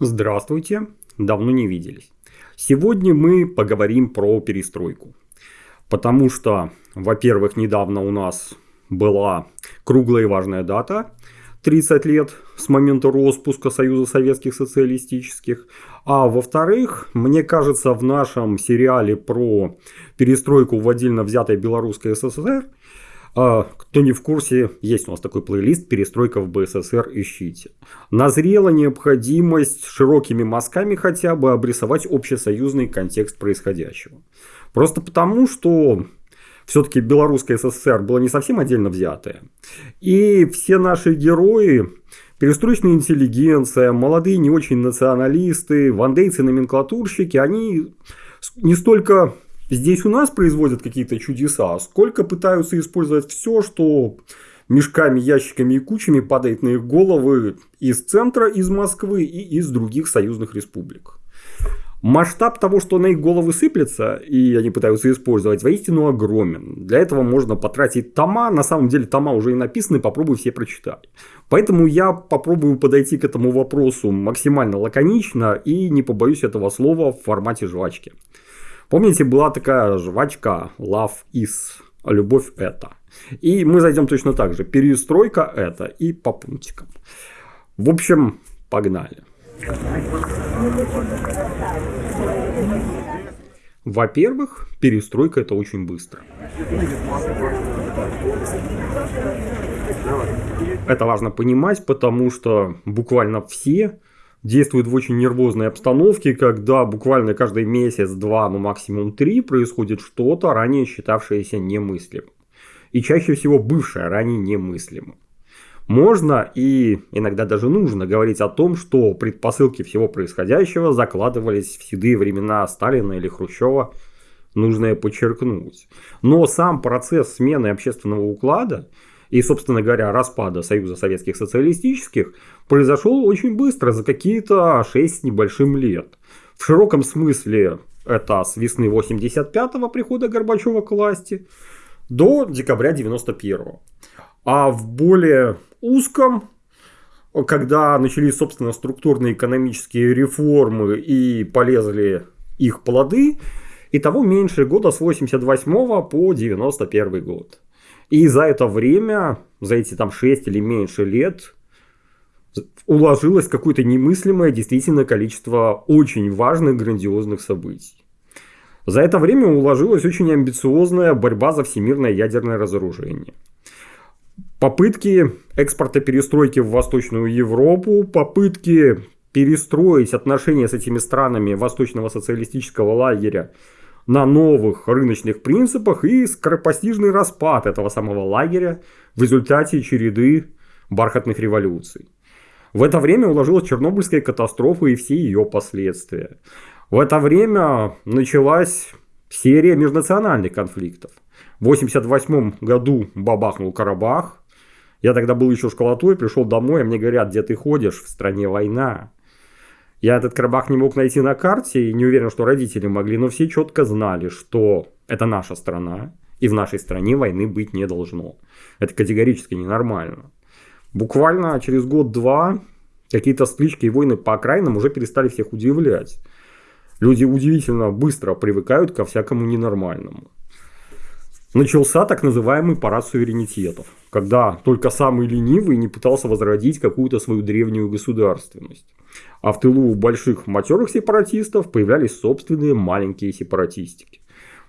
Здравствуйте, давно не виделись. Сегодня мы поговорим про перестройку. Потому что, во-первых, недавно у нас была круглая и важная дата 30 лет с момента распуска Союза Советских Социалистических. А во-вторых, мне кажется, в нашем сериале про перестройку в отдельно взятой Белорусской СССР – а, кто не в курсе, есть у нас такой плейлист «Перестройка в БССР. Ищите». Назрела необходимость широкими мазками хотя бы обрисовать общесоюзный контекст происходящего. Просто потому, что все-таки Белорусская СССР была не совсем отдельно взятая. И все наши герои, перестроечная интеллигенция, молодые не очень националисты, вандейцы-номенклатурщики, они не столько здесь у нас производят какие-то чудеса, сколько пытаются использовать все, что мешками, ящиками и кучами падает на их головы из центра, из Москвы и из других союзных республик. Масштаб того, что на их головы сыплется, и они пытаются использовать, воистину огромен. Для этого можно потратить тома. На самом деле тома уже и написаны, попробуй все прочитать. Поэтому я попробую подойти к этому вопросу максимально лаконично и не побоюсь этого слова в формате жвачки. Помните, была такая жвачка Love is, любовь это. И мы зайдем точно так же. Перестройка это и по пунктикам. В общем, погнали. Во-первых, перестройка это очень быстро. Это важно понимать, потому что буквально все действует в очень нервозной обстановке, когда буквально каждый месяц, два, ну максимум три происходит что-то, ранее считавшееся немыслимым. И чаще всего бывшее ранее немыслимым. Можно и иногда даже нужно говорить о том, что предпосылки всего происходящего закладывались в седые времена Сталина или Хрущева, нужно подчеркнуть. Но сам процесс смены общественного уклада – и, собственно говоря, распада Союза Советских Социалистических произошел очень быстро, за какие-то 6 с небольшим лет. В широком смысле это с весны 85-го прихода Горбачева к власти до декабря 91-го. А в более узком, когда начались, собственно, структурные экономические реформы и полезли их плоды, и того меньше года с 88 по 91 год. И за это время, за эти там 6 или меньше лет, уложилось какое-то немыслимое действительно количество очень важных, грандиозных событий. За это время уложилась очень амбициозная борьба за всемирное ядерное разоружение. Попытки экспорта перестройки в Восточную Европу, попытки перестроить отношения с этими странами восточного социалистического лагеря на новых рыночных принципах и скоропостижный распад этого самого лагеря в результате череды бархатных революций. В это время уложилась Чернобыльская катастрофа и все ее последствия. В это время началась серия межнациональных конфликтов. В 1988 году бабахнул Карабах. Я тогда был еще школотой, пришел домой, а мне говорят, где ты ходишь, в стране война. Я этот Карабах не мог найти на карте и не уверен, что родители могли, но все четко знали, что это наша страна, и в нашей стране войны быть не должно. Это категорически ненормально. Буквально через год-два какие-то стычки и войны по окраинам уже перестали всех удивлять. Люди удивительно быстро привыкают ко всякому ненормальному. Начался так называемый парад суверенитетов, когда только самый ленивый не пытался возродить какую-то свою древнюю государственность. А в тылу больших матерых сепаратистов появлялись собственные маленькие сепаратистики.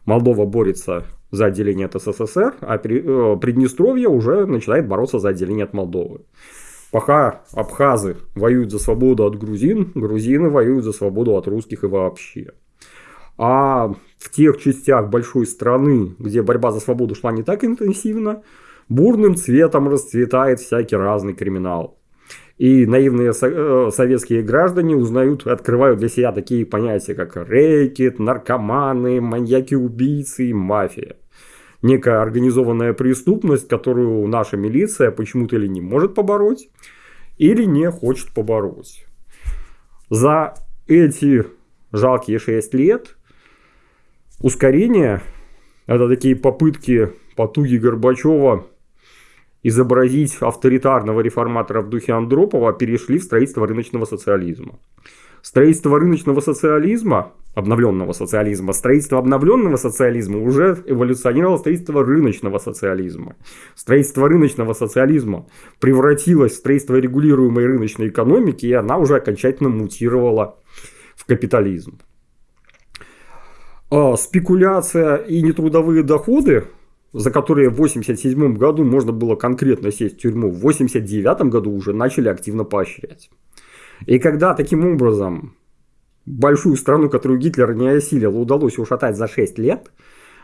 Молдова борется за отделение от СССР, а э, Приднестровье уже начинает бороться за отделение от Молдовы. Пока абхазы воюют за свободу от грузин, грузины воюют за свободу от русских и вообще. А в тех частях большой страны, где борьба за свободу шла не так интенсивно, бурным цветом расцветает всякий разный криминал. И наивные э, советские граждане узнают, открывают для себя такие понятия, как рэкет, наркоманы, маньяки-убийцы и мафия. Некая организованная преступность, которую наша милиция почему-то или не может побороть, или не хочет побороть. За эти жалкие 6 лет ускорение, это такие попытки потуги Горбачева изобразить авторитарного реформатора в духе Андропова, перешли в строительство рыночного социализма. Строительство рыночного социализма, обновленного социализма, строительство обновленного социализма уже эволюционировало строительство рыночного социализма. Строительство рыночного социализма превратилось в строительство регулируемой рыночной экономики, и она уже окончательно мутировала в капитализм. А спекуляция и нетрудовые доходы за которые в 1987 году можно было конкретно сесть в тюрьму, в 1989 году уже начали активно поощрять. И когда таким образом большую страну, которую Гитлер не осилил, удалось ушатать за 6 лет,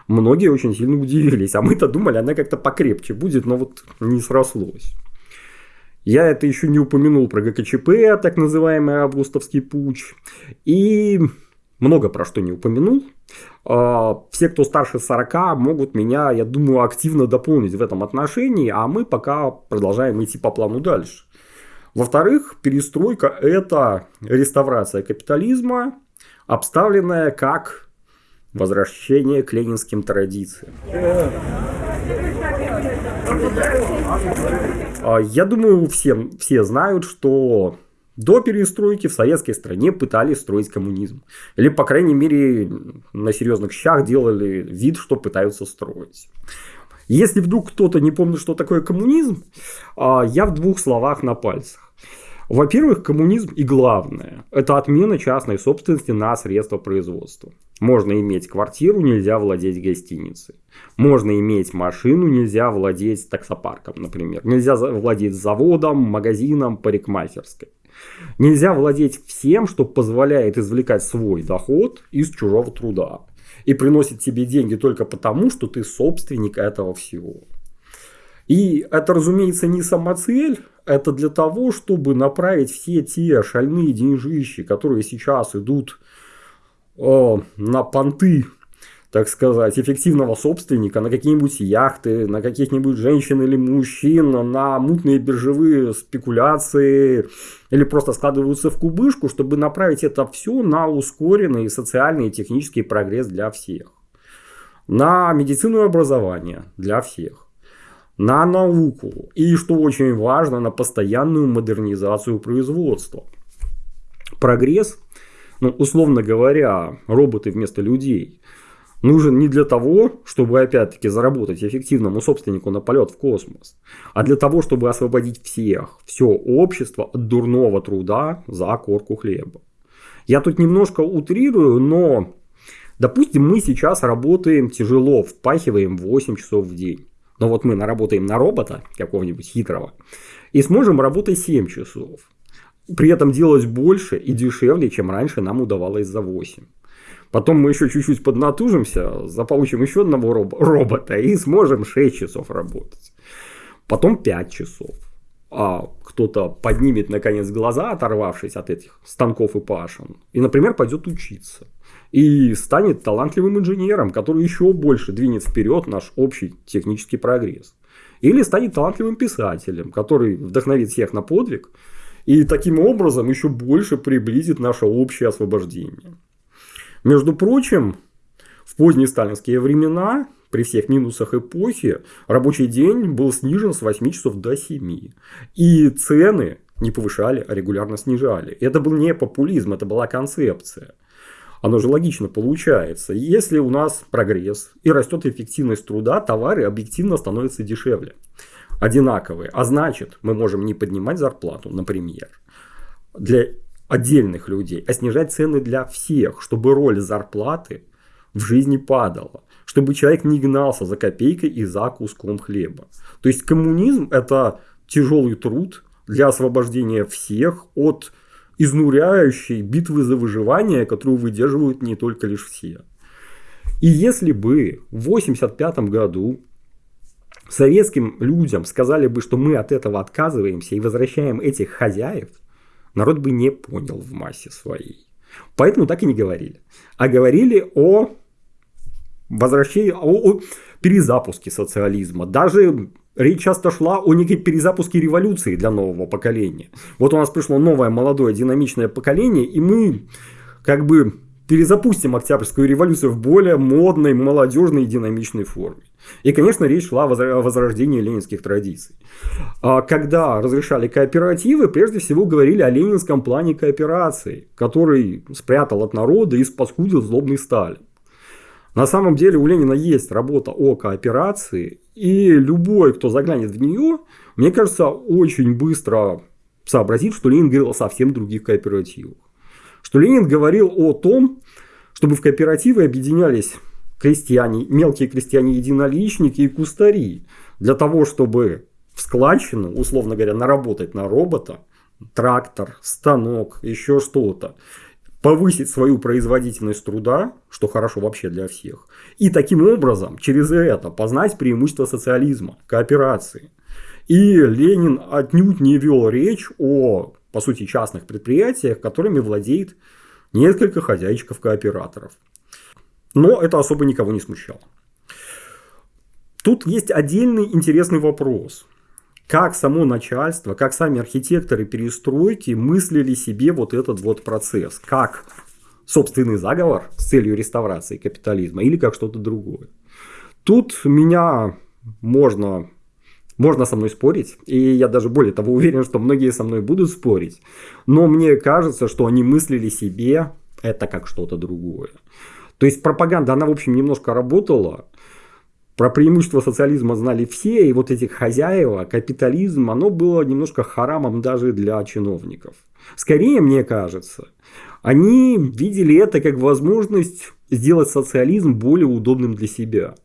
многие очень сильно удивились. А мы-то думали, она как-то покрепче будет, но вот не срослось. Я это еще не упомянул про ГКЧП, так называемый августовский путь. И много про что не упомянул. А, все, кто старше 40, могут меня, я думаю, активно дополнить в этом отношении, а мы пока продолжаем идти по плану дальше. Во-вторых, перестройка – это реставрация капитализма, обставленная как возвращение к ленинским традициям. А, я думаю, все, все знают, что до перестройки в советской стране пытались строить коммунизм. Или, по крайней мере, на серьезных щах делали вид, что пытаются строить. Если вдруг кто-то не помнит, что такое коммунизм, а, я в двух словах на пальцах. Во-первых, коммунизм и главное – это отмена частной собственности на средства производства. Можно иметь квартиру, нельзя владеть гостиницей. Можно иметь машину, нельзя владеть таксопарком, например. Нельзя владеть заводом, магазином, парикмахерской. Нельзя владеть всем, что позволяет извлекать свой доход из чужого труда. И приносит тебе деньги только потому, что ты собственник этого всего. И это, разумеется, не самоцель, это для того, чтобы направить все те шальные деньжищи, которые сейчас идут э, на понты так сказать, эффективного собственника на какие-нибудь яхты, на каких-нибудь женщин или мужчин, на мутные биржевые спекуляции или просто складываются в кубышку, чтобы направить это все на ускоренный социальный и технический прогресс для всех. На медицину и образование для всех. На науку. И, что очень важно, на постоянную модернизацию производства. Прогресс, ну, условно говоря, роботы вместо людей – нужен не для того, чтобы опять-таки заработать эффективному собственнику на полет в космос, а для того, чтобы освободить всех, все общество от дурного труда за корку хлеба. Я тут немножко утрирую, но допустим мы сейчас работаем тяжело, впахиваем 8 часов в день. Но вот мы наработаем на робота какого-нибудь хитрого и сможем работать 7 часов. При этом делать больше и дешевле, чем раньше нам удавалось за 8. Потом мы еще чуть-чуть поднатужимся, заполучим еще одного роб- робота и сможем 6 часов работать. Потом 5 часов. А кто-то поднимет наконец глаза, оторвавшись от этих станков и пашин, и, например, пойдет учиться. И станет талантливым инженером, который еще больше двинет вперед наш общий технический прогресс. Или станет талантливым писателем, который вдохновит всех на подвиг и таким образом еще больше приблизит наше общее освобождение. Между прочим, в поздние сталинские времена, при всех минусах эпохи, рабочий день был снижен с 8 часов до 7. И цены не повышали, а регулярно снижали. Это был не популизм, это была концепция. Оно же логично получается. Если у нас прогресс и растет эффективность труда, товары объективно становятся дешевле. Одинаковые. А значит, мы можем не поднимать зарплату, например, для отдельных людей, а снижать цены для всех, чтобы роль зарплаты в жизни падала, чтобы человек не гнался за копейкой и за куском хлеба. То есть коммунизм это тяжелый труд для освобождения всех от изнуряющей битвы за выживание, которую выдерживают не только лишь все. И если бы в 1985 году советским людям сказали бы, что мы от этого отказываемся и возвращаем этих хозяев, народ бы не понял в массе своей. Поэтому так и не говорили. А говорили о возвращении, о, о перезапуске социализма. Даже речь часто шла о некой перезапуске революции для нового поколения. Вот у нас пришло новое, молодое, динамичное поколение, и мы как бы перезапустим Октябрьскую революцию в более модной, молодежной и динамичной форме. И, конечно, речь шла о возрождении ленинских традиций. А когда разрешали кооперативы, прежде всего говорили о ленинском плане кооперации, который спрятал от народа и спаскудил злобный Сталин. На самом деле у Ленина есть работа о кооперации, и любой, кто заглянет в нее, мне кажется, очень быстро сообразит, что Ленин говорил о совсем других кооперативах. Что Ленин говорил о том, чтобы в кооперативы объединялись крестьяне, мелкие крестьяне-единоличники и кустари, для того, чтобы в складчину, условно говоря, наработать на робота, трактор, станок, еще что-то, повысить свою производительность труда, что хорошо вообще для всех, и таким образом через это познать преимущество социализма, кооперации. И Ленин отнюдь не вел речь о, по сути, частных предприятиях, которыми владеет несколько хозяйчиков-кооператоров. Но это особо никого не смущало. Тут есть отдельный интересный вопрос. Как само начальство, как сами архитекторы перестройки мыслили себе вот этот вот процесс? Как собственный заговор с целью реставрации капитализма или как что-то другое? Тут меня можно можно со мной спорить, и я даже более того уверен, что многие со мной будут спорить, но мне кажется, что они мыслили себе это как что-то другое. То есть пропаганда, она в общем немножко работала, про преимущество социализма знали все, и вот этих хозяева, капитализм, оно было немножко харамом даже для чиновников. Скорее, мне кажется, они видели это как возможность сделать социализм более удобным для себя.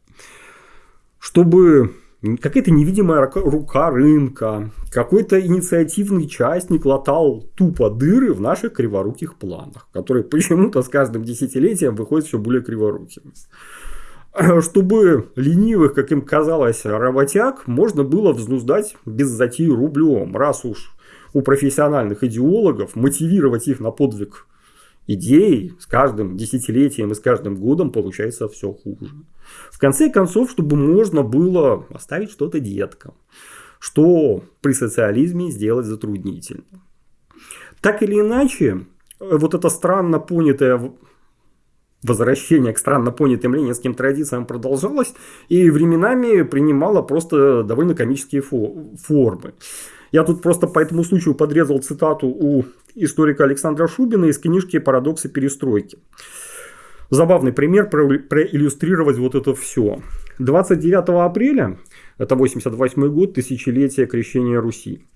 Чтобы какая-то невидимая рука рынка, какой-то инициативный частник латал тупо дыры в наших криворуких планах, которые почему-то с каждым десятилетием выходят все более криворукими. Чтобы ленивых, как им казалось, работяг можно было взнуздать без затеи рублем, раз уж у профессиональных идеологов мотивировать их на подвиг идей с каждым десятилетием и с каждым годом получается все хуже. В конце концов, чтобы можно было оставить что-то деткам, что при социализме сделать затруднительно. Так или иначе, вот это странно понятое возвращение к странно понятым ленинским традициям продолжалось и временами принимало просто довольно комические формы. Я тут просто по этому случаю подрезал цитату у историка Александра Шубина из книжки «Парадоксы перестройки». Забавный пример проиллюстрировать вот это все. 29 апреля, это 88 год, тысячелетие крещения Руси.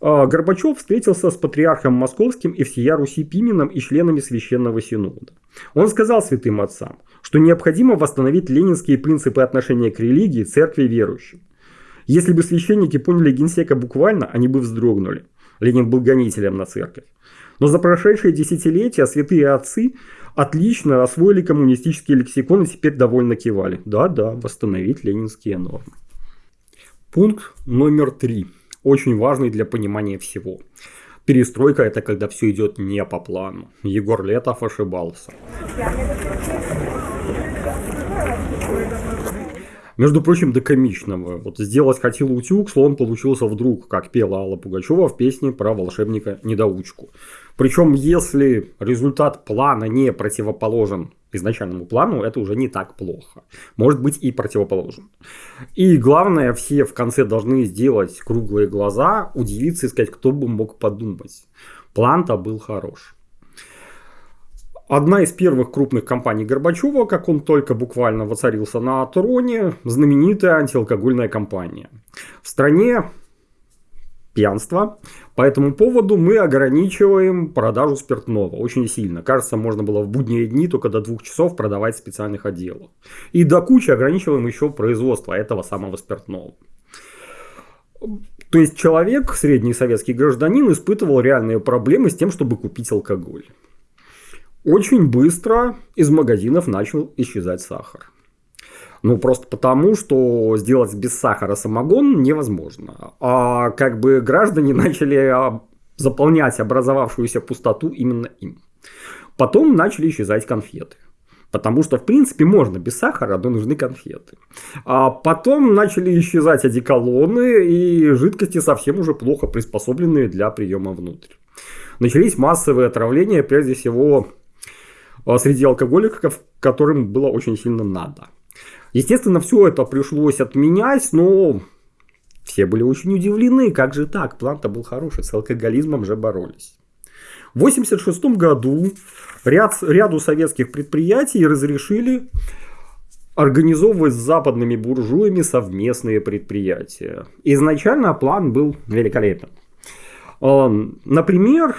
А, Горбачев встретился с патриархом московским и всея Руси Пименом и членами Священного Синода. Он сказал святым отцам, что необходимо восстановить ленинские принципы отношения к религии, церкви и верующим. Если бы священники поняли генсека буквально, они бы вздрогнули. Ленин был гонителем на церковь. Но за прошедшие десятилетия святые отцы отлично освоили коммунистический лексикон и теперь довольно кивали. Да-да, восстановить ленинские нормы. Пункт номер три. Очень важный для понимания всего. Перестройка это когда все идет не по плану. Егор Летов ошибался. Между прочим, до комичного. Вот сделать хотел утюг, слон получился вдруг, как пела Алла Пугачева в песне про волшебника-недоучку. Причем, если результат плана не противоположен изначальному плану, это уже не так плохо. Может быть и противоположен. И главное, все в конце должны сделать круглые глаза, удивиться и сказать, кто бы мог подумать. План-то был хорош. Одна из первых крупных компаний Горбачева, как он только буквально воцарился на троне, знаменитая антиалкогольная компания. В стране пьянство. По этому поводу мы ограничиваем продажу спиртного очень сильно. Кажется, можно было в будние дни только до двух часов продавать в специальных отделах. И до кучи ограничиваем еще производство этого самого спиртного. То есть человек, средний советский гражданин, испытывал реальные проблемы с тем, чтобы купить алкоголь. Очень быстро из магазинов начал исчезать сахар. Ну, просто потому, что сделать без сахара самогон невозможно. А как бы граждане начали заполнять образовавшуюся пустоту именно им. Потом начали исчезать конфеты. Потому что, в принципе, можно без сахара, но нужны конфеты. А потом начали исчезать одеколоны и жидкости совсем уже плохо приспособленные для приема внутрь. Начались массовые отравления, прежде всего а, среди алкоголиков, которым было очень сильно надо. Естественно, все это пришлось отменять, но все были очень удивлены, как же так, план-то был хороший, с алкоголизмом же боролись. В 1986 году ряд, ряду советских предприятий разрешили организовывать с западными буржуями совместные предприятия. Изначально план был великолепен. А, например,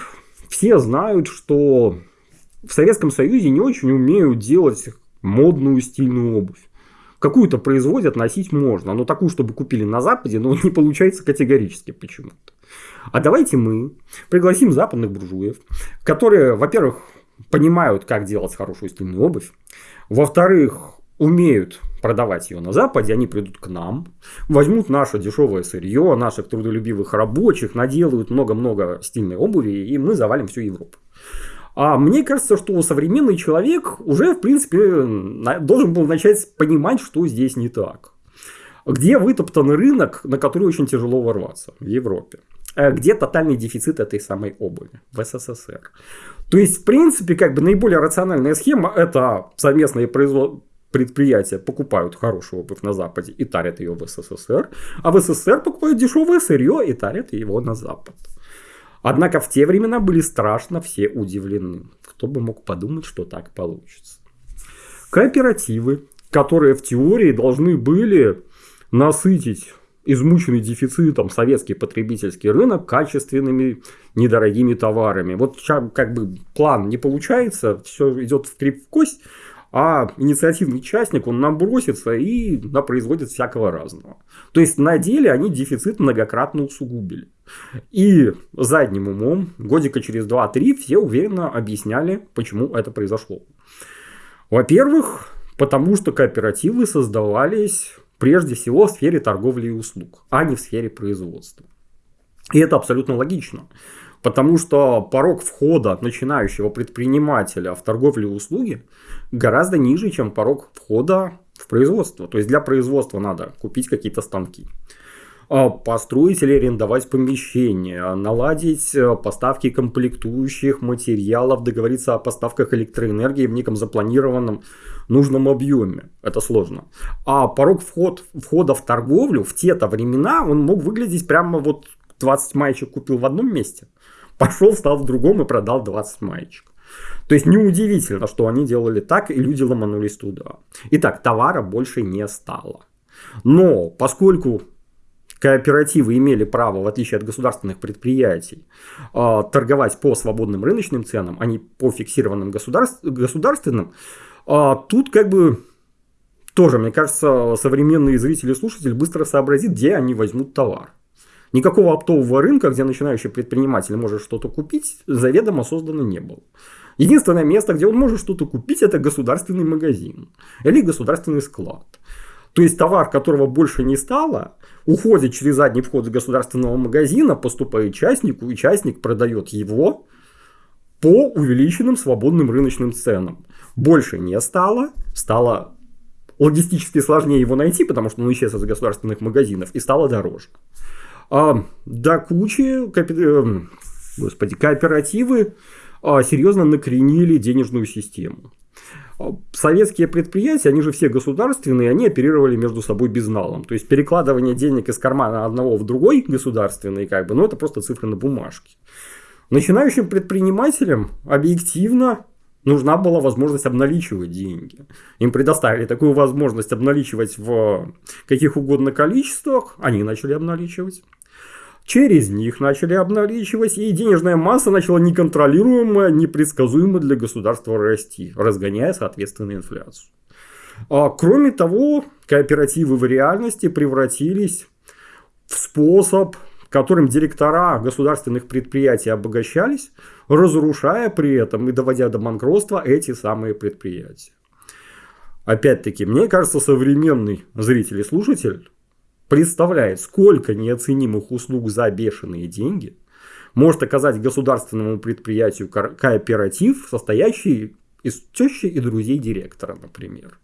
все знают, что в Советском Союзе не очень умеют делать модную стильную обувь. Какую-то производят, носить можно, но такую, чтобы купили на Западе, но не получается категорически почему-то. А давайте мы пригласим западных буржуев, которые, во-первых, понимают, как делать хорошую стильную обувь, во-вторых, умеют продавать ее на Западе, они придут к нам, возьмут наше дешевое сырье, наших трудолюбивых рабочих, наделают много-много стильной обуви, и мы завалим всю Европу. А мне кажется, что современный человек уже, в принципе, должен был начать понимать, что здесь не так. Где вытоптан рынок, на который очень тяжело ворваться в Европе? Э, где тотальный дефицит этой самой обуви? В СССР. То есть, в принципе, как бы наиболее рациональная схема – это совместное производство предприятия покупают хорошую обувь на Западе и тарят ее в СССР, а в СССР покупают дешевое сырье и тарят его на Запад. Однако в те времена были страшно все удивлены. Кто бы мог подумать, что так получится. Кооперативы, которые в теории должны были насытить измученный дефицитом советский потребительский рынок качественными недорогими товарами. Вот как бы план не получается, все идет в крип в кость, а инициативный частник, он набросится и производит всякого разного. То есть на деле они дефицит многократно усугубили. И задним умом, годика через 2-3, все уверенно объясняли, почему это произошло. Во-первых, потому что кооперативы создавались прежде всего в сфере торговли и услуг, а не в сфере производства. И это абсолютно логично. Потому что порог входа начинающего предпринимателя в торговлю и услуги гораздо ниже, чем порог входа в производство. То есть для производства надо купить какие-то станки, а, построить или арендовать помещение, наладить э, поставки комплектующих материалов, договориться о поставках электроэнергии в неком запланированном нужном объеме. Это сложно. А порог вход, входа в торговлю в те-то времена он мог выглядеть прямо вот 20 маечек купил в одном месте, пошел, стал в другом и продал 20 маечек. То есть неудивительно, что они делали так, и люди ломанулись туда. Итак, товара больше не стало. Но поскольку кооперативы имели право, в отличие от государственных предприятий, а, торговать по свободным рыночным ценам, а не по фиксированным государственным, а, тут как бы тоже, мне кажется, современные зрители и слушатели быстро сообразит, где они возьмут товар. Никакого оптового рынка, где начинающий предприниматель может что-то купить, заведомо создано не было. Единственное место, где он может что-то купить, это государственный магазин или государственный склад. То есть товар, которого больше не стало, уходит через задний вход с государственного магазина, поступает частнику, и частник продает его по увеличенным свободным рыночным ценам. Больше не стало, стало логистически сложнее его найти, потому что он исчез из государственных магазинов, и стало дороже. А, до кучи копи... Э, господи, кооперативы а, серьезно накренили денежную систему. А, советские предприятия, они же все государственные, они оперировали между собой безналом. То есть перекладывание денег из кармана одного в другой государственный, как бы, ну это просто цифры на бумажке. Начинающим предпринимателям объективно нужна была возможность обналичивать деньги. Им предоставили такую возможность обналичивать в каких угодно количествах, они начали обналичивать. Через них начали обналичивать, и денежная масса начала неконтролируемо, непредсказуемо для государства расти, разгоняя, соответственно, инфляцию. А, кроме того, кооперативы в реальности превратились в способ, которым директора государственных предприятий обогащались, разрушая при этом и доводя до банкротства эти самые предприятия. Опять-таки, мне кажется, современный зритель и слушатель представляет, сколько неоценимых услуг за бешеные деньги может оказать государственному предприятию кооператив, состоящий из тещи и друзей директора, например.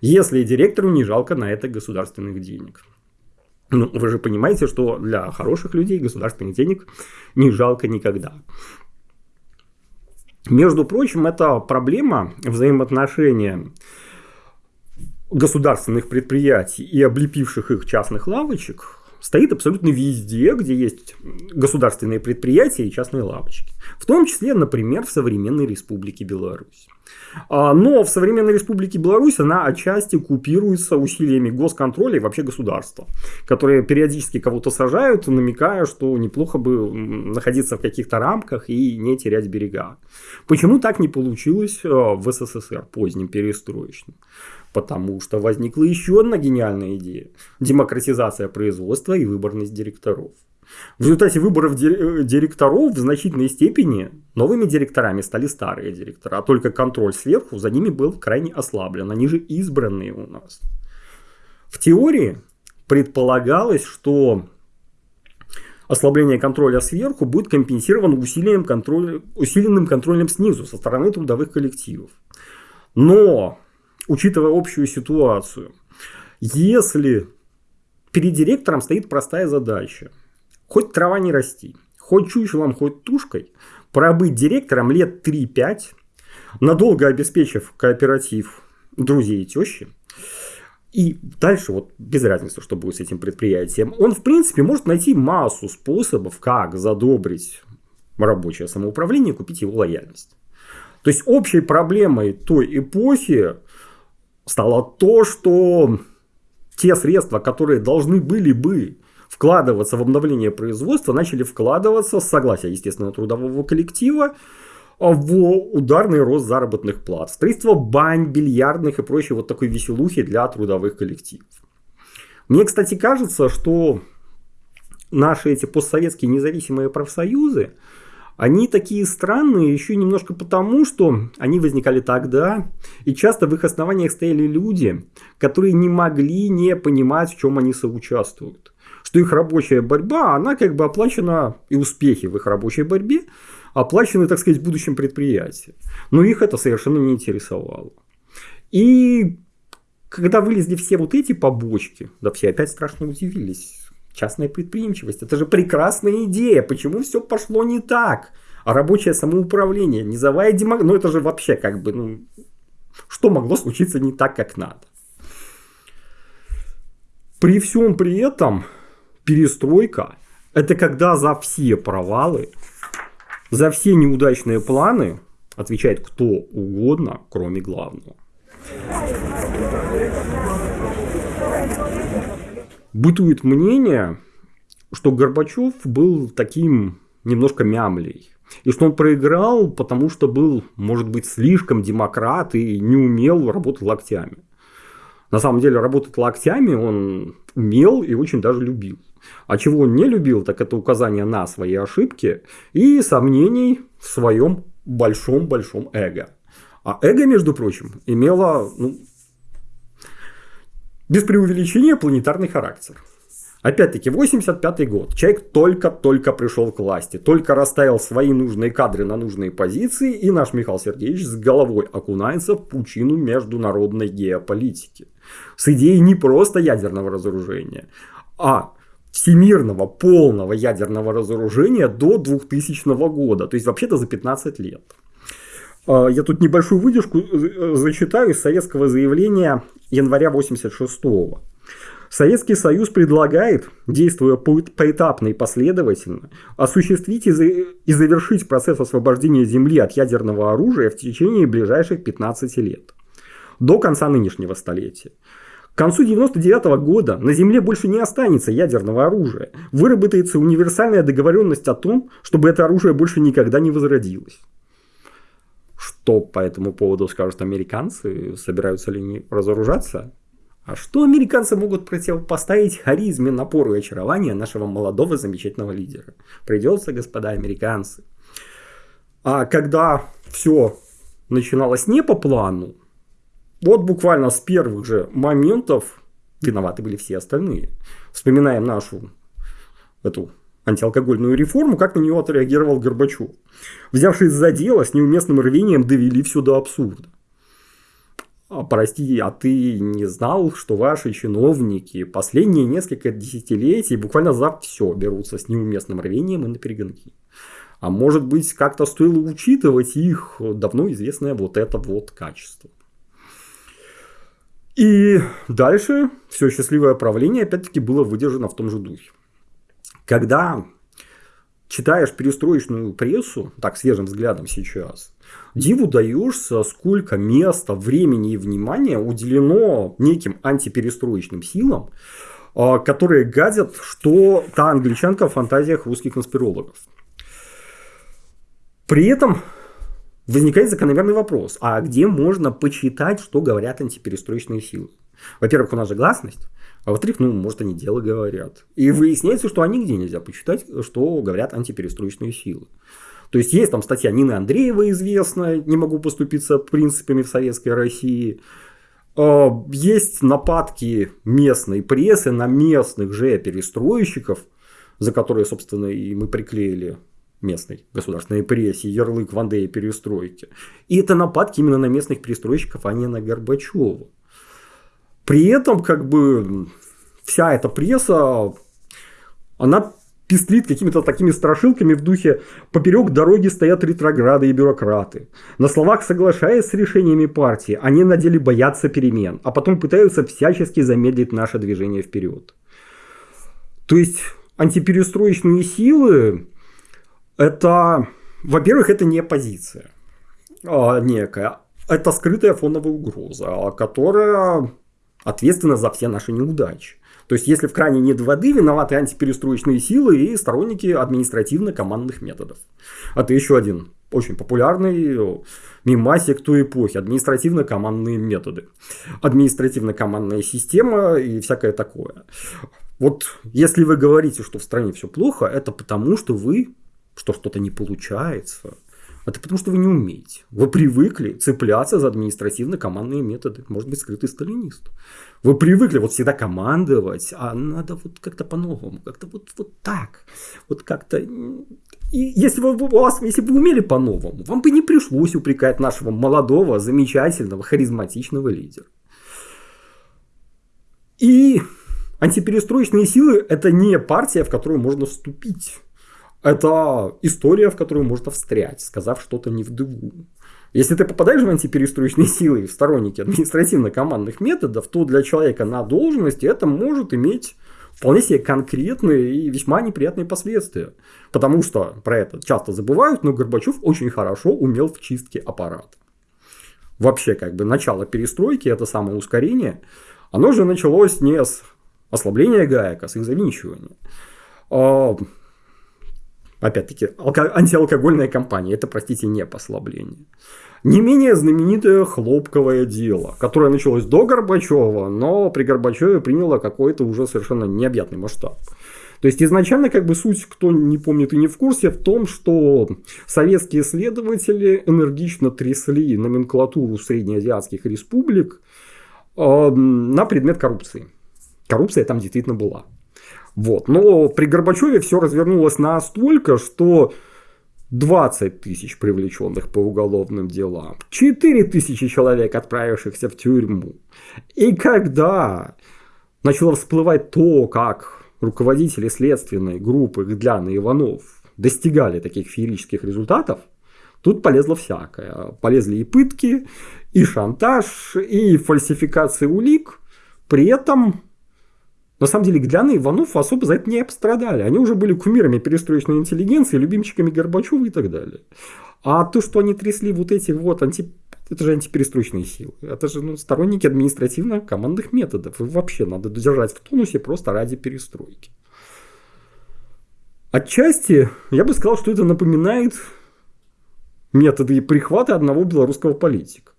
Если директору не жалко на это государственных денег. Ну, вы же понимаете, что для хороших людей государственных денег не жалко никогда. Между прочим, это проблема взаимоотношения государственных предприятий и облепивших их частных лавочек стоит абсолютно везде, где есть государственные предприятия и частные лавочки. В том числе, например, в современной Республике Беларусь. А, но в современной Республике Беларусь она отчасти купируется усилиями госконтроля и вообще государства, которые периодически кого-то сажают, намекая, что неплохо бы находиться в каких-то рамках и не терять берега. Почему так не получилось э, в СССР поздним перестроечным? Потому что возникла еще одна гениальная идея – демократизация производства и выборность директоров. В результате выборов э, директоров в значительной степени новыми директорами стали старые директора, а только контроль сверху за ними был крайне ослаблен. Они же избранные у нас. В теории предполагалось, что ослабление контроля сверху будет компенсировано усилием контроля, усиленным контролем снизу со стороны трудовых коллективов. Но, учитывая общую ситуацию, если перед директором стоит простая задача хоть трава не расти, хоть чучелом, хоть тушкой, пробыть директором лет 3-5, надолго обеспечив кооператив друзей и тещи, и дальше вот без разницы, что будет с этим предприятием, он в принципе может найти массу способов, как задобрить рабочее самоуправление и купить его лояльность. То есть общей проблемой той эпохи стало то, что те средства, которые должны были бы вкладываться в обновление производства, начали вкладываться с согласия, естественно, трудового коллектива в ударный рост заработных плат, строительство бань, бильярдных и прочей вот такой веселухи для трудовых коллективов. Мне, кстати, кажется, что наши эти постсоветские независимые профсоюзы, они такие странные еще немножко потому, что они возникали тогда, и часто в их основаниях стояли люди, которые не могли не понимать, в чем они соучаствуют что их рабочая борьба, она как бы оплачена, и успехи в их рабочей борьбе оплачены, так сказать, будущим предприятием. Но их это совершенно не интересовало. И когда вылезли все вот эти побочки, да все опять страшно удивились. Частная предприимчивость, это же прекрасная идея, почему все пошло не так? А рабочее самоуправление, низовая демократия, ну это же вообще как бы, ну, что могло случиться не так, как надо? При всем при этом перестройка – это когда за все провалы, за все неудачные планы отвечает кто угодно, кроме главного. Бытует мнение, что Горбачев был таким немножко мямлей. И что он проиграл, потому что был, может быть, слишком демократ и не умел работать локтями. На самом деле работать локтями он умел и очень даже любил. А чего он не любил, так это указание на свои ошибки и сомнений в своем большом-большом эго. А эго, между прочим, имело, ну, без преувеличения, планетарный характер. Опять-таки, 85 год. Человек только-только пришел к власти, только расставил свои нужные кадры на нужные позиции, и наш Михаил Сергеевич с головой окунается в пучину международной геополитики. С идеей не просто ядерного разоружения, а всемирного полного ядерного разоружения до 2000 года, то есть вообще-то за 15 лет. А, я тут небольшую выдержку э, зачитаю из советского заявления января 86 -го. Советский Союз предлагает, действуя поэтапно и последовательно, осуществить и завершить процесс освобождения Земли от ядерного оружия в течение ближайших 15 лет, до конца нынешнего столетия. К концу 1999 года на Земле больше не останется ядерного оружия. Выработается универсальная договоренность о том, чтобы это оружие больше никогда не возродилось. Что по этому поводу скажут американцы? Собираются ли они разоружаться? А что американцы могут противопоставить харизме, напору и очарованию нашего молодого замечательного лидера? Придется, господа американцы. А когда все начиналось не по плану, вот буквально с первых же моментов виноваты были все остальные. Вспоминаем нашу эту антиалкогольную реформу, как на нее отреагировал Горбачев. Взявшись за дело, с неуместным рвением довели все до абсурда. А, прости, а ты не знал, что ваши чиновники последние несколько десятилетий буквально за все берутся с неуместным рвением и на перегонки? А может быть, как-то стоило учитывать их давно известное вот это вот качество. И дальше все счастливое правление опять-таки было выдержано в том же духе. Когда читаешь перестроечную прессу, так свежим взглядом сейчас, диву даешься, сколько места, времени и внимания уделено неким антиперестроечным силам, а, которые гадят, что та англичанка в фантазиях русских конспирологов. При этом возникает закономерный вопрос, а где можно почитать, что говорят антиперестроечные силы? Во-первых, у нас же гласность, а во-вторых, ну, может, они дело говорят. И выясняется, что нигде нельзя почитать, что говорят антиперестроечные силы. То есть есть там статья Нины Андреева известная, не могу поступиться принципами в советской России. А, есть нападки местной прессы на местных же перестройщиков, за которые, собственно, и мы приклеили местной государственной прессе ярлык Вандея перестройки. И это нападки именно на местных перестройщиков, а не на Горбачева. При этом, как бы, вся эта пресса, она пестрит какими-то такими страшилками в духе «поперек дороги стоят ретрограды и бюрократы». На словах соглашаясь с решениями партии, они на деле боятся перемен, а потом пытаются всячески замедлить наше движение вперед. То есть антиперестроечные силы это, во-первых, это не позиция а, некая, это скрытая фоновая угроза, которая ответственна за все наши неудачи. То есть, если в кране нет воды, виноваты антиперестроечные силы и сторонники административно-командных методов. Это еще один очень популярный мимасик той эпохи. Административно-командные методы. Административно-командная система и всякое такое. Вот если вы говорите, что в стране все плохо, это потому, что вы, что что-то не получается, это потому, что вы не умеете. Вы привыкли цепляться за административно-командные методы. Может быть, скрытый сталинист. Вы привыкли вот всегда командовать, а надо вот как-то по-новому, как-то вот, вот так. Вот как-то... И если бы, у вас, если бы вы умели по-новому, вам бы не пришлось упрекать нашего молодого, замечательного, харизматичного лидера. И антиперестроечные силы – это не партия, в которую можно вступить. Это история, в которую можно встрять, сказав что-то не в дыгу. Если ты попадаешь в антиперестроечные силы в сторонники административно-командных методов, то для человека на должности это может иметь вполне себе конкретные и весьма неприятные последствия. Потому что про это часто забывают, но Горбачев очень хорошо умел в чистке аппарата. Вообще, как бы, начало перестройки, это самое ускорение, оно же началось не с ослабления гаек, а с их завинчивания. Опять-таки, антиалкогольная кампания. Это, простите, не послабление. Не менее знаменитое хлопковое дело, которое началось до Горбачева, но при Горбачеве приняло какой-то уже совершенно необъятный масштаб. То есть изначально как бы суть, кто не помнит и не в курсе, в том, что советские следователи энергично трясли номенклатуру среднеазиатских республик э, на предмет коррупции. Коррупция там действительно была. Вот. Но при Горбачеве все развернулось настолько, что 20 тысяч привлеченных по уголовным делам, 4 тысячи человек, отправившихся в тюрьму. И когда начало всплывать то, как руководители следственной группы Гдлян и Иванов достигали таких феерических результатов, тут полезло всякое. Полезли и пытки, и шантаж, и фальсификация улик. При этом на самом деле Гляна и Иванов особо за это не пострадали. Они уже были кумирами перестроечной интеллигенции, любимчиками Горбачева и так далее. А то, что они трясли вот эти вот анти... Это же антиперестроечные силы. Это же ну, сторонники административно-командных методов. И вообще надо держать в тонусе просто ради перестройки. Отчасти я бы сказал, что это напоминает методы прихвата одного белорусского политика.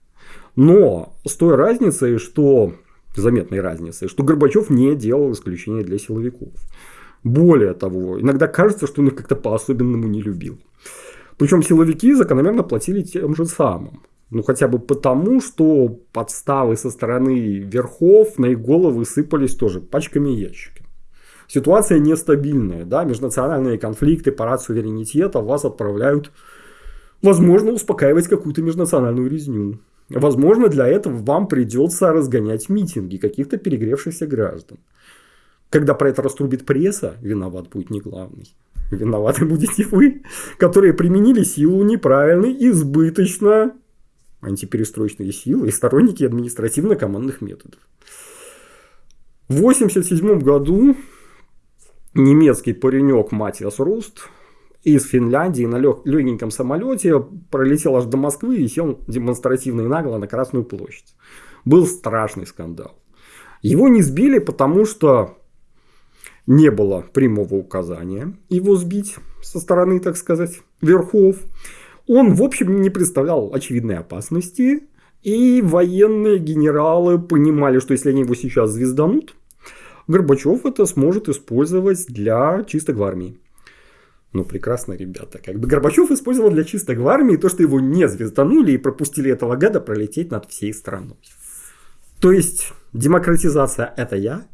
Но с той разницей, что заметной разницы, что Горбачев не делал исключения для силовиков. Более того, иногда кажется, что он их как-то по-особенному не любил. Причем силовики закономерно платили тем же самым. Ну, хотя бы потому, что подставы со стороны верхов на их головы сыпались тоже пачками и ящиками. Ситуация нестабильная, да, межнациональные конфликты, парад суверенитета вас отправляют, возможно, успокаивать какую-то межнациональную резню. Возможно, для этого вам придется разгонять митинги каких-то перегревшихся граждан. когда про это раструбит пресса, виноват будет не главный. Виноваты будете вы, которые применили силу неправильно, избыточно, антиперестроечные силы и сторонники административно-командных методов. В 1987 году немецкий паренек Матиас Руст из Финляндии на легеньком самолете пролетел аж до Москвы и сел демонстративно и нагло на Красную площадь. Был страшный скандал. Его не сбили, потому что не было прямого указания его сбить со стороны, так сказать, верхов. Он, в общем, не представлял очевидной опасности. И военные генералы понимали, что если они его сейчас звезданут, Горбачев это сможет использовать для чисток в армии. Ну, прекрасно, ребята. Как бы Горбачев использовал для чисток в армии то, что его не звезданули и пропустили этого гада пролететь над всей страной. То есть, демократизация – это я.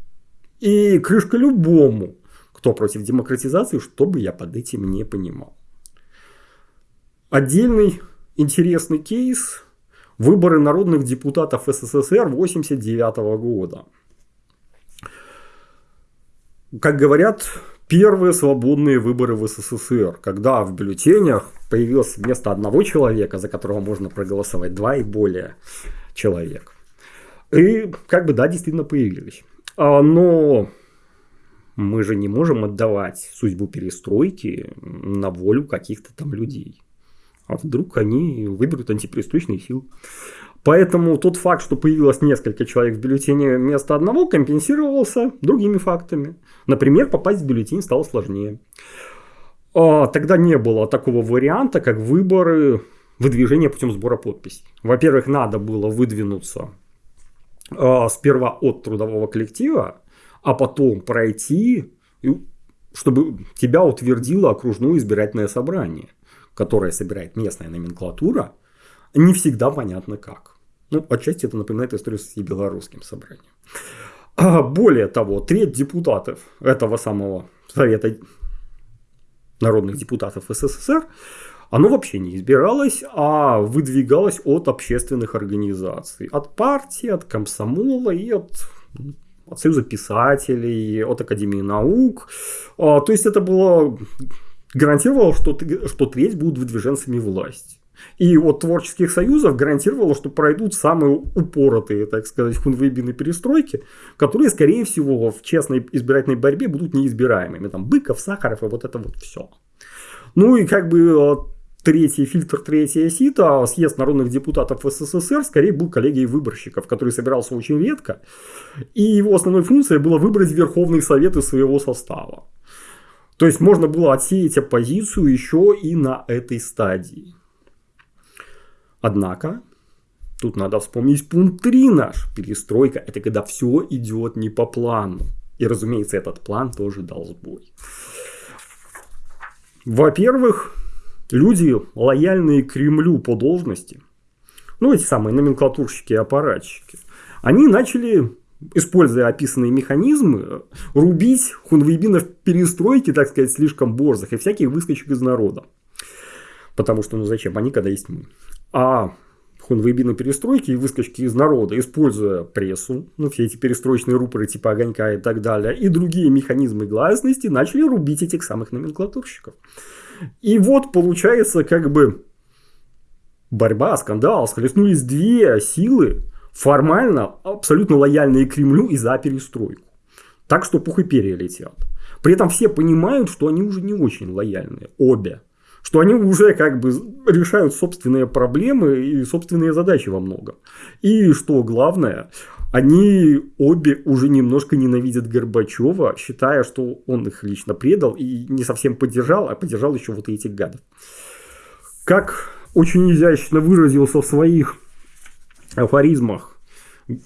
И крышка любому, кто против демократизации, чтобы я под этим не понимал. Отдельный интересный кейс – выборы народных депутатов СССР 1989 года. Как говорят, первые свободные выборы в СССР, когда в бюллетенях появилось вместо одного человека, за которого можно проголосовать, два и более человек. И как бы да, действительно появились. А, но мы же не можем отдавать судьбу перестройки на волю каких-то там людей. А вдруг они выберут антиперестроечные силы. Поэтому тот факт, что появилось несколько человек в бюллетене вместо одного, компенсировался другими фактами. Например, попасть в бюллетень стало сложнее. А, тогда не было такого варианта, как выборы выдвижения путем сбора подписей. Во-первых, надо было выдвинуться а, сперва от трудового коллектива, а потом пройти, чтобы тебя утвердило окружное избирательное собрание, которое собирает местная номенклатура, не всегда понятно как. Ну, отчасти это напоминает историю с белорусским собранием. А более того, треть депутатов этого самого Совета народных депутатов СССР, оно вообще не избиралось, а выдвигалось от общественных организаций. От партии, от комсомола и от, от Союза писателей, от Академии наук. А, то есть это было гарантировало, что, что треть будут выдвиженцами власти. И от творческих союзов гарантировало, что пройдут самые упоротые, так сказать, хунвейбины перестройки, которые, скорее всего, в честной избирательной борьбе будут неизбираемыми. Там Быков, Сахаров и вот это вот все. Ну и как бы э, третий фильтр, третья сита, съезд народных депутатов СССР скорее был коллегией выборщиков, который собирался очень редко. И его основной функцией было выбрать Верховный Совет из своего состава. То есть можно было отсеять оппозицию еще и на этой стадии. Однако, тут надо вспомнить пункт 3 наш. Перестройка – это когда все идет не по плану. И, разумеется, этот план тоже дал сбой. Во-первых, люди, лояльные Кремлю по должности, ну, эти самые номенклатурщики и аппаратчики, они начали, используя описанные механизмы, рубить хунвейбинов перестройки, так сказать, слишком борзых и всяких выскочек из народа. Потому что, ну зачем, они когда есть мы. А хунвейбины перестройки и выскочки из народа, используя прессу, ну, все эти перестроечные рупоры типа огонька и так далее, и другие механизмы гласности, начали рубить этих самых номенклатурщиков. И вот получается как бы борьба, скандал, схлестнулись две силы, формально абсолютно лояльные Кремлю и за перестройку. Так что пух и перья летят. При этом все понимают, что они уже не очень лояльные, обе что они уже как бы решают собственные проблемы и собственные задачи во многом. И что главное, они обе уже немножко ненавидят Горбачева, считая, что он их лично предал и не совсем поддержал, а поддержал еще вот этих гадов. Как очень изящно выразился в своих афоризмах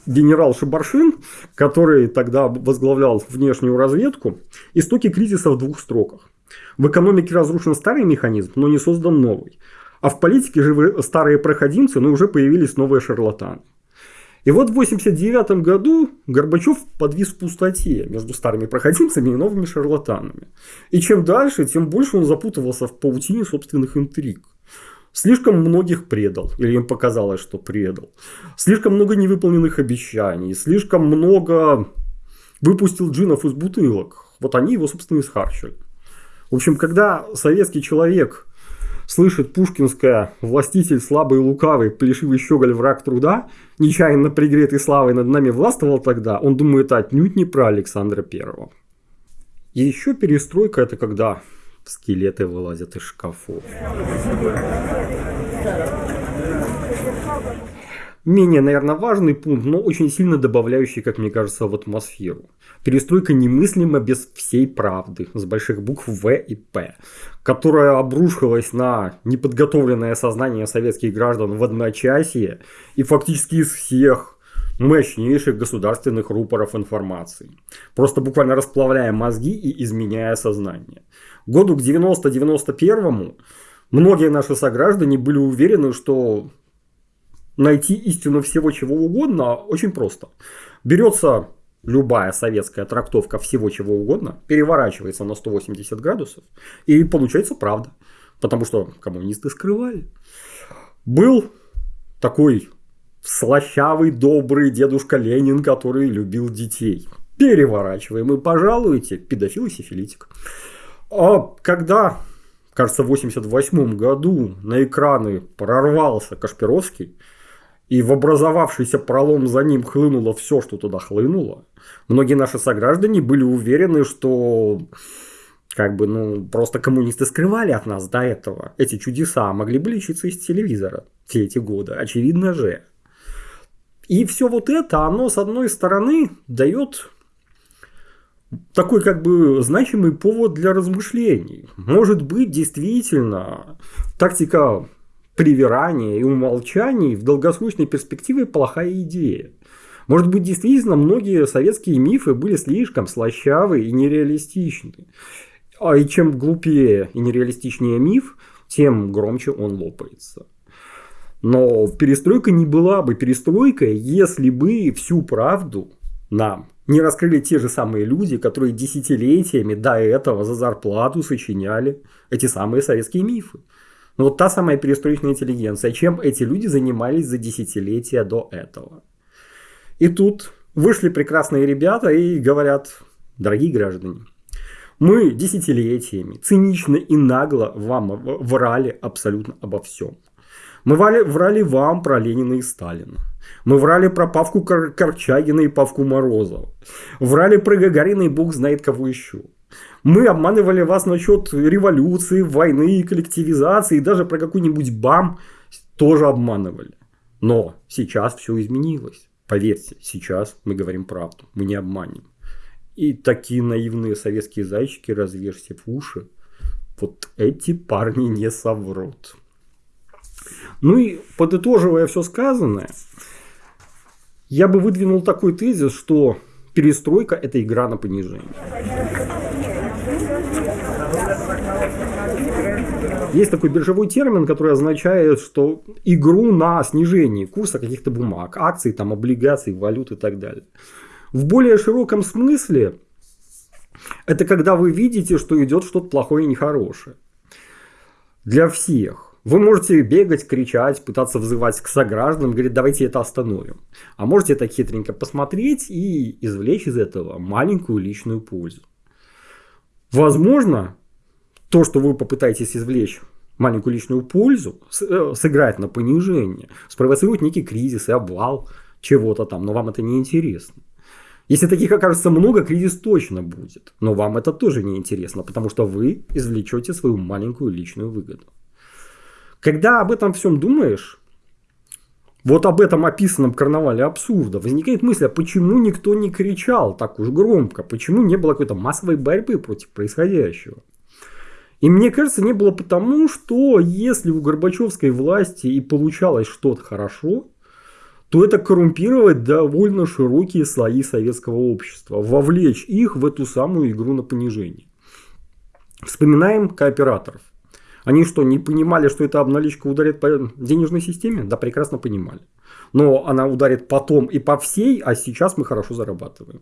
генерал Шабаршин, который тогда возглавлял внешнюю разведку, истоки кризиса в двух строках. В экономике разрушен старый механизм, но не создан новый. А в политике же старые проходимцы, но уже появились новые шарлатаны. И вот в 1989 году Горбачев подвис в пустоте между старыми проходимцами и новыми шарлатанами. И чем дальше, тем больше он запутывался в паутине собственных интриг. Слишком многих предал, или им показалось, что предал. Слишком много невыполненных обещаний, слишком много выпустил джинов из бутылок. Вот они его, собственно, и схарчили. В общем, когда советский человек слышит пушкинское «властитель слабый и лукавый, плешивый щеголь враг труда, нечаянно пригретый славой над нами властвовал тогда», он думает отнюдь не про Александра Первого. И еще перестройка – это когда скелеты вылазят из шкафов. Менее, наверное, важный пункт, но очень сильно добавляющий, как мне кажется, в атмосферу. Перестройка немыслима без всей правды, с больших букв В и П, которая обрушилась на неподготовленное сознание советских граждан в одночасье и фактически из всех мощнейших государственных рупоров информации. Просто буквально расплавляя мозги и изменяя сознание. Году к 90-91 многие наши сограждане были уверены, что найти истину всего чего угодно очень просто. Берется любая советская трактовка всего чего угодно, переворачивается на 180 градусов и получается правда. Потому что коммунисты скрывали. Был такой слащавый, добрый дедушка Ленин, который любил детей. Переворачиваем и пожалуйте, педофил и сифилитик. А когда, кажется, в 88 году на экраны прорвался Кашпировский, и в образовавшийся пролом за ним хлынуло все, что туда хлынуло, многие наши сограждане были уверены, что как бы, ну, просто коммунисты скрывали от нас до этого. Эти чудеса могли бы лечиться из телевизора все эти годы, очевидно же. И все вот это, оно, с одной стороны, дает такой как бы значимый повод для размышлений. Может быть, действительно, тактика привирания и умолчаний в долгосрочной перспективе плохая идея. Может быть, действительно, многие советские мифы были слишком слащавы и нереалистичны. А и чем глупее и нереалистичнее миф, тем громче он лопается. Но перестройка не была бы перестройкой, если бы всю правду нам не раскрыли те же самые люди, которые десятилетиями до этого за зарплату сочиняли эти самые советские мифы. Ну вот та самая перестроечная интеллигенция. Чем эти люди занимались за десятилетия до этого? И тут вышли прекрасные ребята и говорят, дорогие граждане, мы десятилетиями цинично и нагло вам врали абсолютно обо всем. Мы врали, врали вам про Ленина и Сталина. Мы врали про Павку Кор Корчагина и Павку Морозова. Врали про Гагарина и бог знает кого еще. Мы обманывали вас насчет революции, войны, коллективизации, и даже про какой-нибудь БАМ тоже обманывали. Но сейчас все изменилось. Поверьте, сейчас мы говорим правду, мы не обманем. И такие наивные советские зайчики, разверзьте в уши, вот эти парни не соврут. Ну и подытоживая все сказанное, я бы выдвинул такой тезис, что перестройка – это игра на понижение. Есть такой биржевой термин, который означает, что игру на снижение курса каких-то бумаг, акций, там, облигаций, валют и так далее. В более широком смысле это когда вы видите, что идет что-то плохое и нехорошее. Для всех. Вы можете бегать, кричать, пытаться взывать к согражданам, говорить, давайте это остановим. А можете это хитренько посмотреть и извлечь из этого маленькую личную пользу. Возможно, то, что вы попытаетесь извлечь маленькую личную пользу, э, сыграть на понижение, спровоцирует некий кризис и обвал чего-то там, но вам это не интересно. Если таких окажется много, кризис точно будет. Но вам это тоже не интересно, потому что вы извлечете свою маленькую личную выгоду. Когда об этом всем думаешь, вот об этом описанном карнавале абсурда, возникает мысль, а почему никто не кричал так уж громко, почему не было какой-то массовой борьбы против происходящего. И мне кажется, не было потому, что если у Горбачевской власти и получалось что-то хорошо, то это коррумпировать довольно широкие слои советского общества, вовлечь их в эту самую игру на понижение. Вспоминаем кооператоров. Они что, не понимали, что эта обналичка ударит по денежной системе? Да, прекрасно понимали. Но она ударит потом и по всей, а сейчас мы хорошо зарабатываем.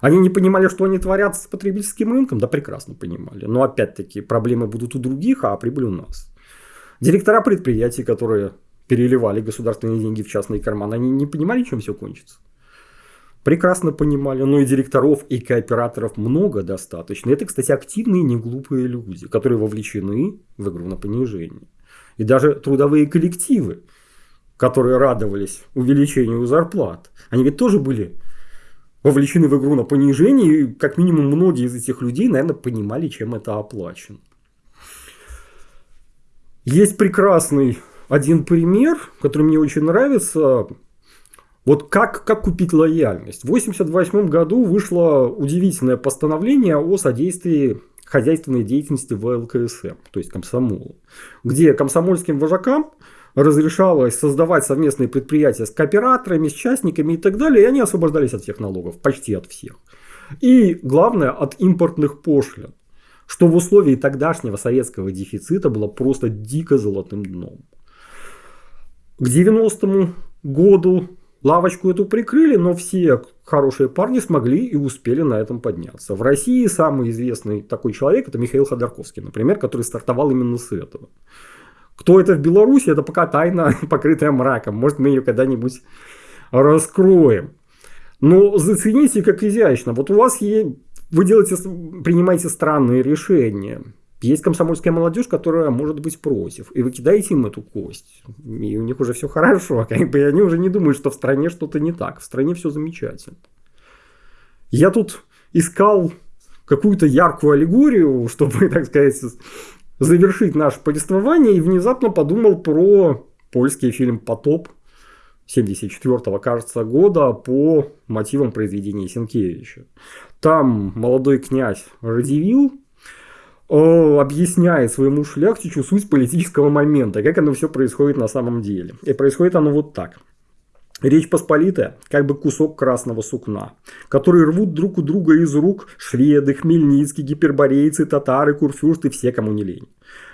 Они не понимали, что они творят с потребительским рынком? Да, прекрасно понимали. Но опять-таки проблемы будут у других, а прибыль у нас. Директора предприятий, которые переливали государственные деньги в частные карманы, они не понимали, чем все кончится. Прекрасно понимали, но и директоров, и кооператоров много достаточно. Это, кстати, активные, не глупые люди, которые вовлечены в игру на понижение. И даже трудовые коллективы, которые радовались увеличению зарплат, они ведь тоже были вовлечены в игру на понижение, и как минимум многие из этих людей, наверное, понимали, чем это оплачено. Есть прекрасный один пример, который мне очень нравится. Вот как, как купить лояльность. В 1988 году вышло удивительное постановление о содействии хозяйственной деятельности в ЛКСМ, то есть комсомолу, где комсомольским вожакам разрешалось создавать совместные предприятия с кооператорами, с частниками и так далее, и они освобождались от всех налогов, почти от всех. И главное, от импортных пошлин, что в условии тогдашнего советского дефицита было просто дико золотым дном. К 90-му году лавочку эту прикрыли, но все хорошие парни смогли и успели на этом подняться. В России самый известный такой человек это Михаил Ходорковский, например, который стартовал именно с этого. Кто это в Беларуси, это пока тайна, покрытая мраком. Может, мы ее когда-нибудь раскроем. Но зацените, как изящно. Вот у вас есть, вы делаете, принимаете странные решения. Есть комсомольская молодежь, которая может быть против. И вы кидаете им эту кость. И у них уже все хорошо. Как бы они уже не думают, что в стране что-то не так. В стране все замечательно. Я тут искал какую-то яркую аллегорию, чтобы, так сказать, завершить наше повествование и внезапно подумал про польский фильм «Потоп» 74 кажется, года по мотивам произведения Сенкевича. Там молодой князь Радивил объясняет своему шляхтичу суть политического момента, как оно все происходит на самом деле. И происходит оно вот так – Речь Посполитая, как бы кусок красного сукна, который рвут друг у друга из рук шведы, хмельницкие, гиперборейцы, татары, курфюрсты, все, кому не лень.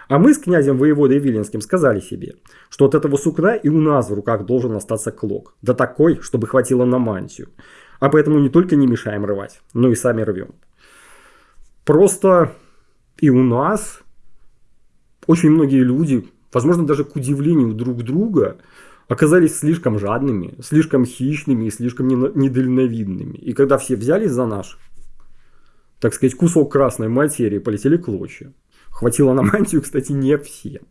А мы с князем воеводой Виленским сказали себе, что от этого сукна и у нас в руках должен остаться клок, да такой, чтобы хватило на мантию. А поэтому не только не мешаем рвать, но и сами рвем. Просто и у нас очень многие люди, возможно даже к удивлению друг друга, оказались слишком жадными, слишком хищными и слишком недальновидными. И когда все взялись за наш, так сказать, кусок красной материи, полетели клочья. Хватило на мантию, кстати, не всем.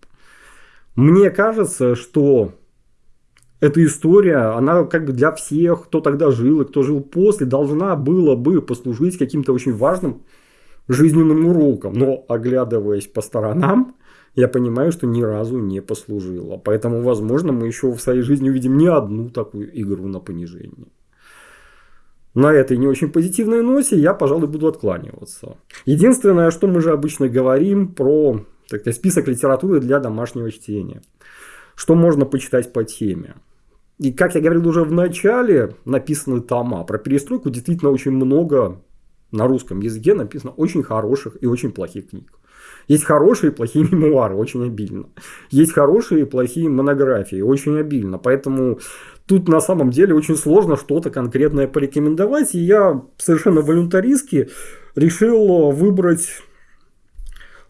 Мне кажется, что эта история, она как бы для всех, кто тогда жил и кто жил после, должна была бы послужить каким-то очень важным жизненным уроком. Но оглядываясь по сторонам, я понимаю, что ни разу не послужило. Поэтому, возможно, мы еще в своей жизни увидим не одну такую игру на понижение. На этой не очень позитивной ноте я, пожалуй, буду откланиваться. Единственное, что мы же обычно говорим про так сказать, список литературы для домашнего чтения. Что можно почитать по теме. И, как я говорил уже в начале, написаны тома. Про перестройку действительно очень много на русском языке написано очень хороших и очень плохих книг. Есть хорошие и плохие мемуары, очень обильно. Есть хорошие и плохие монографии, очень обильно. Поэтому тут на самом деле очень сложно что-то конкретное порекомендовать. И я совершенно волюнтаристски решил выбрать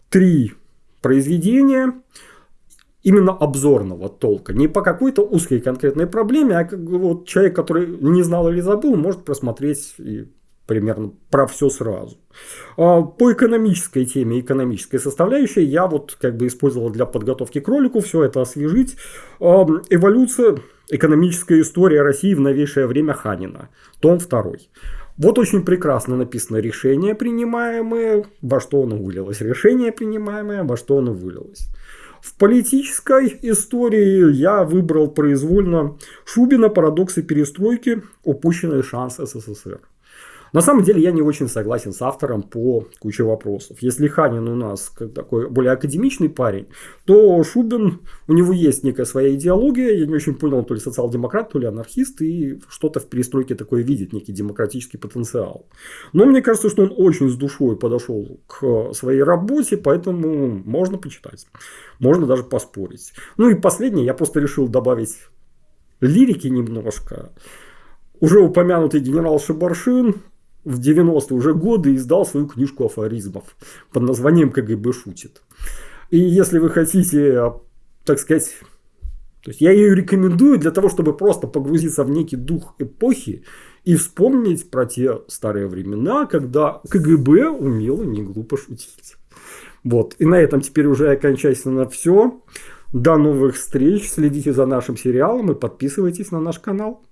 три произведения именно обзорного толка. Не по какой-то узкой конкретной проблеме, а как вот человек, который не знал или забыл, может просмотреть и примерно про все сразу. А, по экономической теме, экономической составляющей, я вот как бы использовал для подготовки к ролику все это освежить. А, эволюция, экономическая история России в новейшее время Ханина, том 2. Вот очень прекрасно написано решение принимаемое, во что оно вылилось. Решение принимаемое, во что оно вылилось. В политической истории я выбрал произвольно Шубина «Парадоксы перестройки. Упущенный шанс СССР». На самом деле я не очень согласен с автором по куче вопросов. Если Ханин у нас такой более академичный парень, то Шубин, у него есть некая своя идеология, я не очень понял, то ли социал-демократ, то ли анархист, и что-то в перестройке такое видит, некий демократический потенциал. Но мне кажется, что он очень с душой подошел к своей работе, поэтому можно почитать, можно даже поспорить. Ну и последнее, я просто решил добавить лирики немножко. Уже упомянутый генерал Шабаршин в 90-е уже годы издал свою книжку афоризмов под названием «КГБ шутит». И если вы хотите, так сказать, То есть я ее рекомендую для того, чтобы просто погрузиться в некий дух эпохи и вспомнить про те старые времена, когда КГБ умело не глупо шутить. Вот. И на этом теперь уже окончательно все. До новых встреч. Следите за нашим сериалом и подписывайтесь на наш канал.